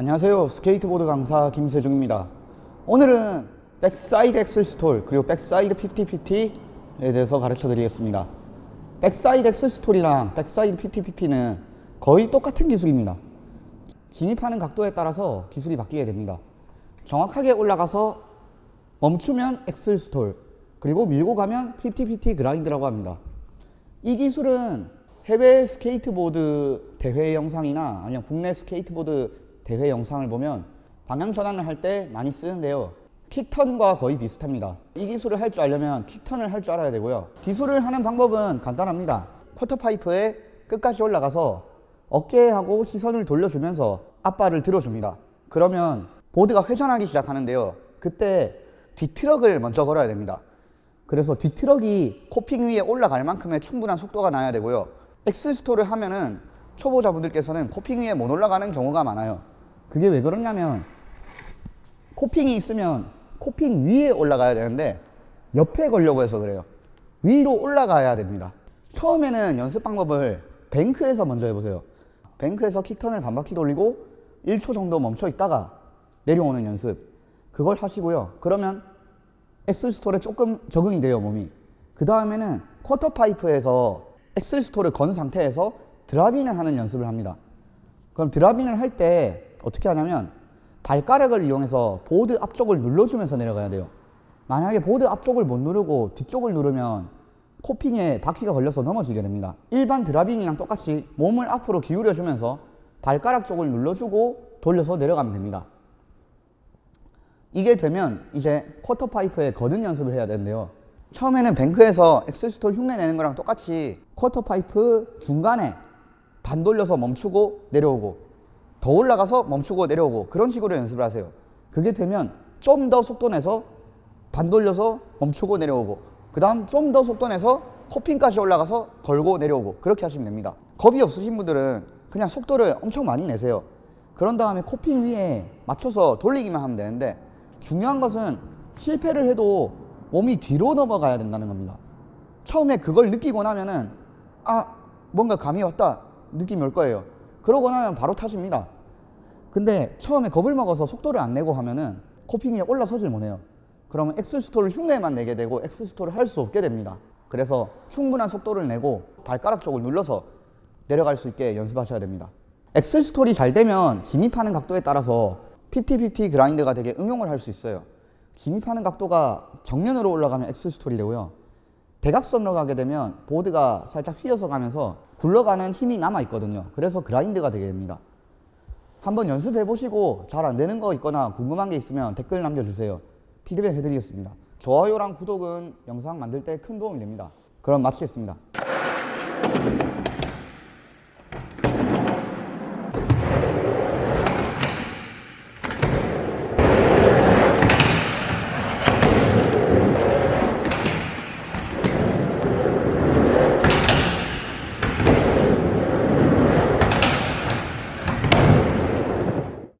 안녕하세요. 스케이트보드 강사 김세중입니다. 오늘은 backside axle stall 그리고 backside 50-50에 대해서 가르쳐 드리겠습니다. backside axle stall이랑 backside 50-50는 거의 똑같은 기술입니다. 진입하는 각도에 따라서 기술이 바뀌게 됩니다. 정확하게 올라가서 멈추면 axle stall 그리고 밀고 가면 50-50 grind라고 합니다. 이 기술은 해외 스케이트보드 대회 영상이나 아니면 국내 스케이트보드 대회 영상을 보면 방향 전환을 할 때 많이 쓰는데요. kick turn과 거의 비슷합니다. 이 기술을 할 줄 알려면 kick turn을 할 줄 알아야 되고요. 기술을 하는 방법은 간단합니다. quarter pipe에 끝까지 올라가서 어깨하고 시선을 돌려주면서 앞발을 들어줍니다. 그러면 보드가 회전하기 시작하는데요. 그때 뒤트럭을 먼저 걸어야 됩니다. 그래서 뒤트럭이 coping 위에 올라갈 만큼의 충분한 속도가 나야 되고요. axle stall을 하면은 초보자분들께서는 coping 위에 못 올라가는 경우가 많아요. 그게 왜 그러냐면 coping이 있으면 coping 위에 올라가야 되는데 옆에 걸려고 해서 그래요. 위로 올라가야 됩니다. 처음에는 연습 방법을 bank에서 먼저 해보세요. bank에서 kick turn을 반바퀴 돌리고 1초 정도 멈춰 있다가 내려오는 연습. 그걸 하시고요. 그러면 axle stall에 조금 적응이 돼요, 몸이. 그 다음에는 quarter pipe에서 axle stall을 건 상태에서 drop in을 하는 연습을 합니다. 그럼 drop in을 할 때 어떻게 하냐면 발가락을 이용해서 보드 앞쪽을 눌러주면서 내려가야 돼요. 만약에 보드 앞쪽을 못 누르고 뒤쪽을 누르면 coping에 바퀴가 걸려서 넘어지게 됩니다. 일반 drop in이랑 똑같이 몸을 앞으로 기울여주면서 발가락 쪽을 눌러주고 돌려서 내려가면 됩니다. 이게 되면 이제 quarter pipe에 거는 연습을 해야 되는데요. 처음에는 bank에서 axle stall 흉내 내는 거랑 똑같이 quarter pipe 중간에 반 돌려서 멈추고 내려오고 더 올라가서 멈추고 내려오고 그런 식으로 연습을 하세요. 그게 되면 좀 더 속도 내서 반 돌려서 멈추고 내려오고 그 다음 좀 더 속도 내서 coping까지 올라가서 걸고 내려오고 그렇게 하시면 됩니다. 겁이 없으신 분들은 그냥 속도를 엄청 많이 내세요. 그런 다음에 coping 위에 맞춰서 돌리기만 하면 되는데 중요한 것은 실패를 해도 몸이 뒤로 넘어가야 된다는 겁니다. 처음에 그걸 느끼고 나면은 아 뭔가 감이 왔다 느낌이 올 거예요. 그러고 나면 바로 타십니다. 근데 처음에 겁을 먹어서 속도를 안 내고 하면은 coping이 올라서질 못해요. 그러면 axle stall 흉내만 내게 되고 axle stall을 할수 없게 됩니다. 그래서 충분한 속도를 내고 발가락 쪽을 눌러서 내려갈 수 있게 연습하셔야 됩니다. 엑셀스톨이 잘 되면 진입하는 각도에 따라서 PT-PT 그라인드가 되게 응용을 할 수 있어요. 진입하는 각도가 정면으로 올라가면 엑셀스톨이 되고요. 대각선으로 가게 되면 보드가 살짝 휘어서 가면서 굴러가는 힘이 남아 있거든요. 그래서 그라인드가 되게 됩니다. 한번 연습해 보시고 잘 안 되는 거 있거나 궁금한 게 있으면 댓글 남겨주세요. 피드백 해드리겠습니다. 좋아요랑 구독은 영상 만들 때 큰 도움이 됩니다. 그럼 마치겠습니다.